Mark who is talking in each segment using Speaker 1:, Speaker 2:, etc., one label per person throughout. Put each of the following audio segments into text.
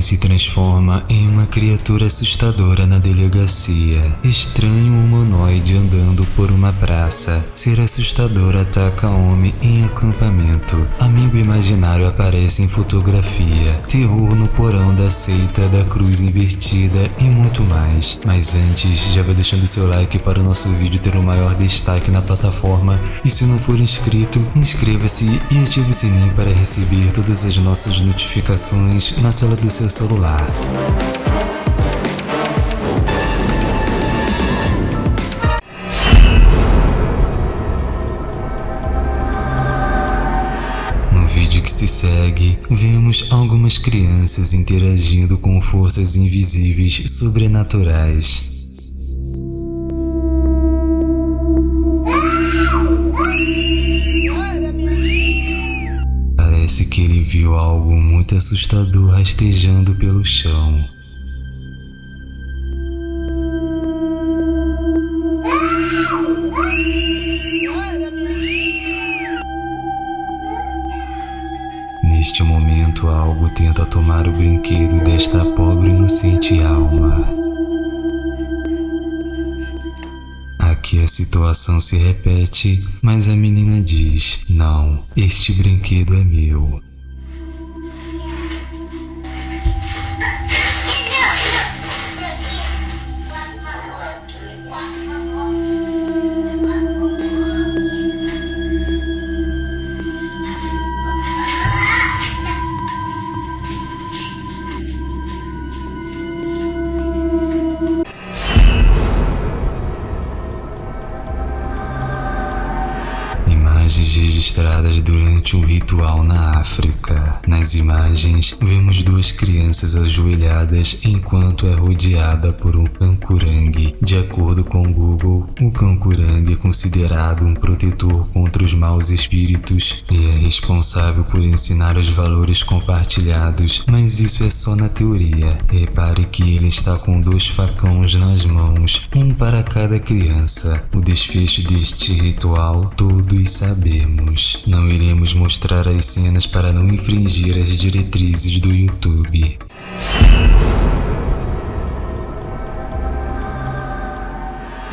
Speaker 1: homem se transforma em uma criatura assustadora na delegacia. Estranho humanoide andando por uma praça. Ser assustador ataca homem em acampamento. Amigo imaginário aparece em fotografia. Terror no porão da seita da cruz invertida e muito mais. Mas antes, já vai deixando seu like para o nosso vídeo ter o maior destaque na plataforma. E se não for inscrito, inscreva-se e ative o sininho para receber todas as nossas notificações na tela do seu celular. No vídeo que se segue, vemos algumas crianças interagindo com forças invisíveis sobrenaturais. Parece que ele viu algo muito assustador rastejando pelo chão. Neste momento, algo tenta tomar o brinquedo desta pobre inocente alma. Aqui a situação se repete, mas a menina diz: Não, este brinquedo é meu. Egyedül durante um ritual na África. Nas imagens, vemos duas crianças ajoelhadas enquanto é rodeada por um cancurangue. De acordo com o Google, o cancurangue é considerado um protetor contra os maus espíritos e é responsável por ensinar os valores compartilhados, mas isso é só na teoria. Repare que ele está com dois facões nas mãos, um para cada criança. O desfecho deste ritual todos sabemos. Não iremos mostrar as cenas para não infringir as diretrizes do YouTube.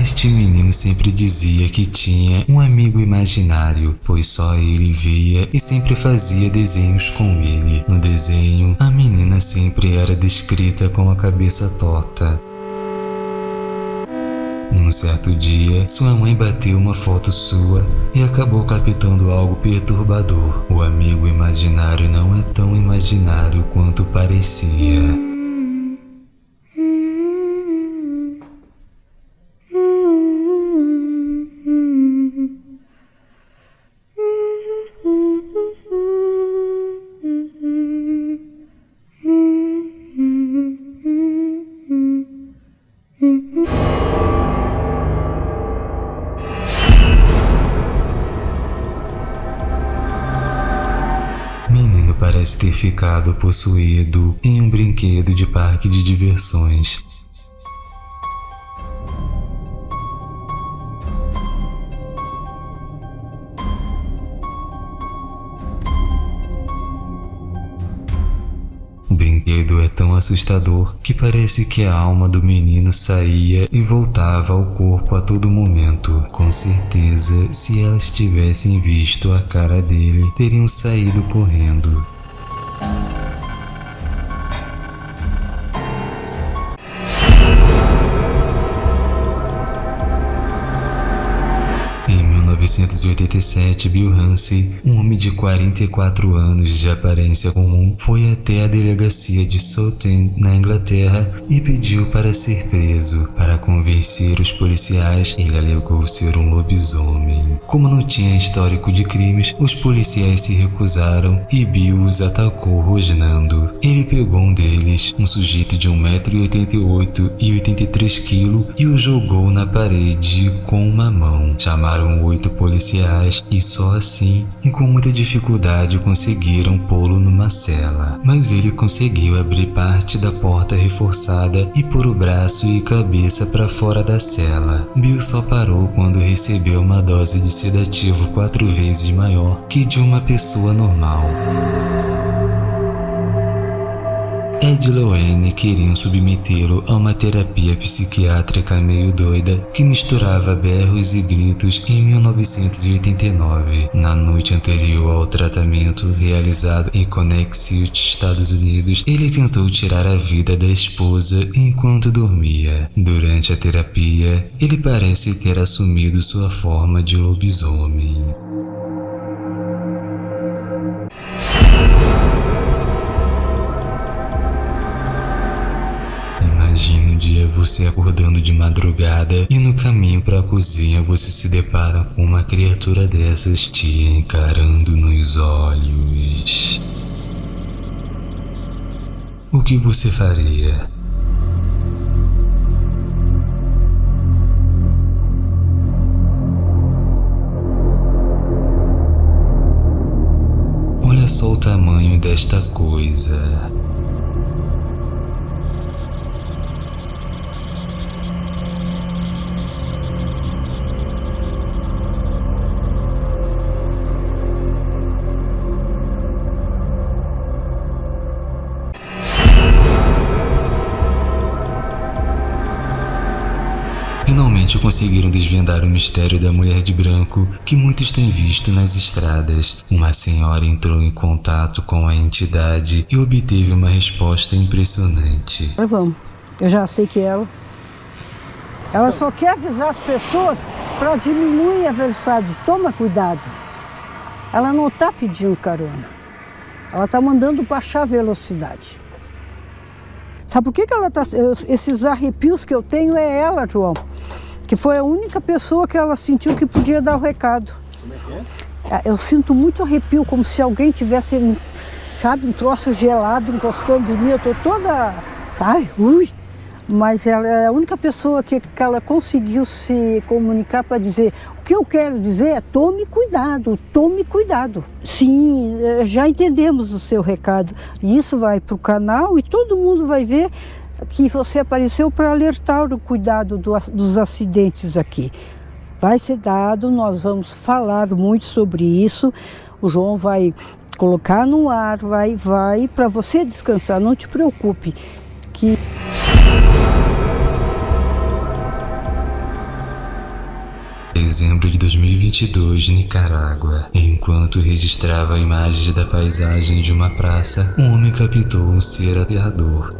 Speaker 1: Este menino sempre dizia que tinha um amigo imaginário, pois só ele via e sempre fazia desenhos com ele. No desenho, a menina sempre era descrita com a cabeça torta. Um certo dia, sua mãe bateu uma foto sua e acabou captando algo perturbador. O amigo imaginário não é tão imaginário quanto parecia. Parece ter ficado possuído em um brinquedo de parque de diversões. O brinquedo é tão assustador que parece que a alma do menino saía e voltava ao corpo a todo momento. Com certeza, se elas tivessem visto a cara dele, teriam saído correndo. 1987, Bill Hansen, um homem de 44 anos de aparência comum, foi até a delegacia de Southend, na Inglaterra, e pediu para ser preso. Para convencer os policiais, ele alegou ser um lobisomem. Como não tinha histórico de crimes, os policiais se recusaram e Bill os atacou rosnando. Ele pegou um deles, um sujeito de 1,88m e 83kg, e o jogou na parede com uma mão. Chamaram oito policiais e só assim, e com muita dificuldade, conseguiram pô-lo numa cela. Mas ele conseguiu abrir parte da porta reforçada e pôr o braço e cabeça para fora da cela. Bill só parou quando recebeu uma dose de sedativo quatro vezes maior que de uma pessoa normal. Ed e Loane queriam submetê-lo a uma terapia psiquiátrica meio doida que misturava berros e gritos em 1989, na noite anterior ao tratamento realizado em Connecticut, Estados Unidos. Ele tentou tirar a vida da esposa enquanto dormia. Durante a terapia, ele parece ter assumido sua forma de lobisomem. Você acordando de madrugada e no caminho para a cozinha você se depara com uma criatura dessas te encarando nos olhos. O que você faria? Olha só o tamanho desta coisa. Conseguiram desvendar o mistério da mulher de branco que muitos têm visto nas estradas. Uma senhora entrou em contato com a entidade e obteve uma resposta impressionante.
Speaker 2: Vamos, eu já sei que ela. Ela só quer avisar as pessoas para diminuir a velocidade. Toma cuidado. Ela não está pedindo carona. Ela está mandando baixar a velocidade. Sabe por que, que ela está. Esses arrepios que eu tenho é ela, João que foi a única pessoa que ela sentiu que podia dar o recado. Como é que é? Eu sinto muito arrepio, como se alguém tivesse, sabe, um troço gelado encostando em mim. Eu tô toda, sabe, ui. Mas ela é a única pessoa que, que ela conseguiu se comunicar para dizer o que eu quero dizer é tome cuidado, tome cuidado. Sim, eh, já entendemos o seu recado. E isso vai para o canal e todo mundo vai ver que você apareceu para alertar o cuidado do, dos acidentes aqui. Vai ser dado, nós vamos falar muito sobre isso. O João vai colocar no ar, vai, vai, para você descansar, não te preocupe. Que
Speaker 1: Dezembro de 2022, Nicarágua. Enquanto registrava imagens da paisagem de uma praça, um homem captou um ser aterrador.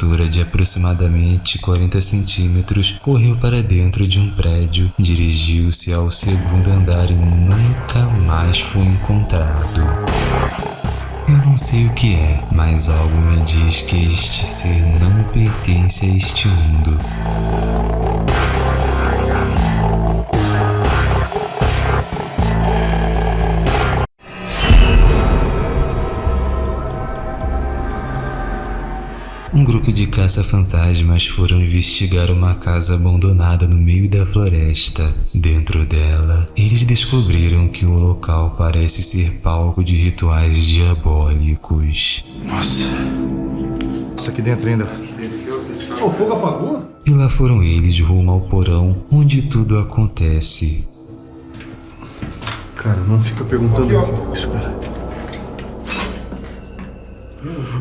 Speaker 1: Criatura de aproximadamente 40 centímetros correu para dentro de um prédio, dirigiu-se ao segundo andar e nunca mais foi encontrado. Eu não sei o que é, mas algo me diz que este ser não pertence a este mundo. Um grupo de caça-fantasmas foram investigar uma casa abandonada no meio da floresta. Dentro dela, eles descobriram que o local parece ser palco de rituais diabólicos.
Speaker 3: Nossa. Isso aqui dentro ainda. O fogo apagou?
Speaker 1: E lá foram eles rumo ao porão, onde tudo acontece.
Speaker 3: Cara, não fica perguntando isso, cara.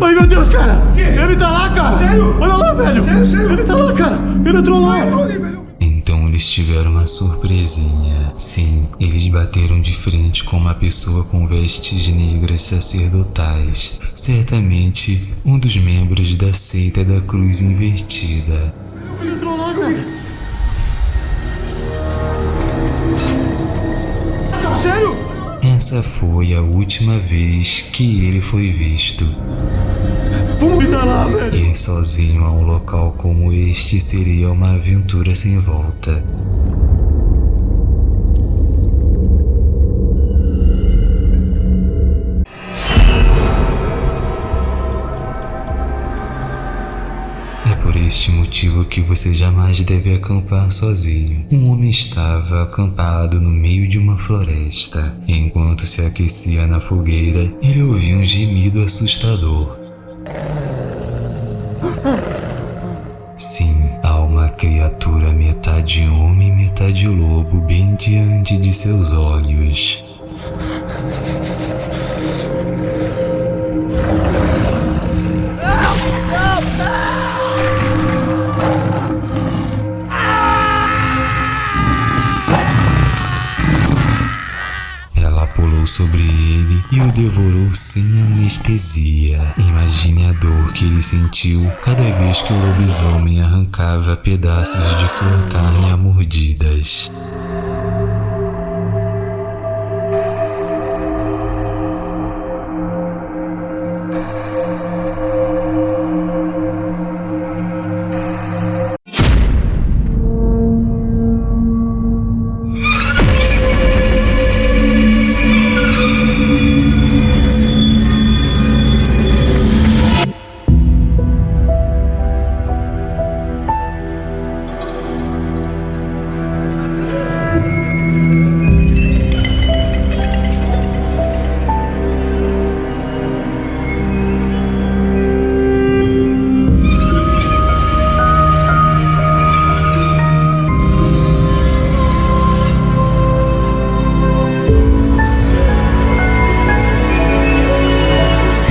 Speaker 3: Ai meu Deus, cara! Ele tá lá, cara! Sério? Olha lá, velho! Sério, sério? Ele tá lá, cara! Ele entrou lá! Entrou ali, velho!
Speaker 1: Então eles tiveram uma surpresinha. Sim, eles bateram de frente com uma pessoa com vestes negras sacerdotais. Certamente um dos membros da seita da cruz invertida.
Speaker 3: Ele entrou lá, cara!
Speaker 1: Essa foi a última vez que ele foi visto.
Speaker 3: Lá, velho!
Speaker 1: Ir sozinho a um local como este seria uma aventura sem volta. Motivo que você jamais deve acampar sozinho. Um homem estava acampado no meio de uma floresta. Enquanto se aquecia na fogueira, ele ouviu um gemido assustador. Sim, há uma criatura metade homem, metade lobo bem diante de seus olhos. Sobre ele e o devorou sem anestesia. Imagine a dor que ele sentiu cada vez que o lobisomem arrancava pedaços de sua carne a mordidas.